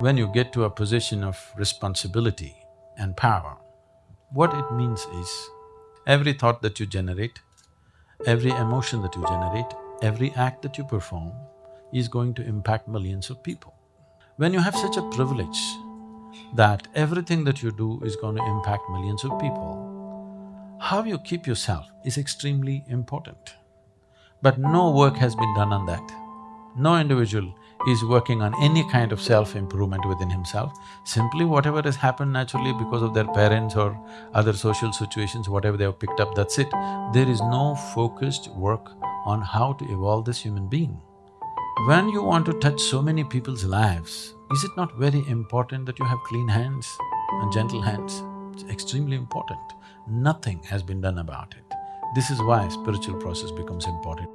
When you get to a position of responsibility and power, what it means is, every thought that you generate, every emotion that you generate, every act that you perform is going to impact millions of people. When you have such a privilege that everything that you do is going to impact millions of people, how you keep yourself is extremely important. But no work has been done on that. No individual is working on any kind of self-improvement within himself. Simply whatever has happened naturally because of their parents or other social situations, whatever they have picked up, that's it. There is no focused work on how to evolve this human being. When you want to touch so many people's lives, is it not very important that you have clean hands and gentle hands? It's extremely important. Nothing has been done about it. This is why spiritual process becomes important.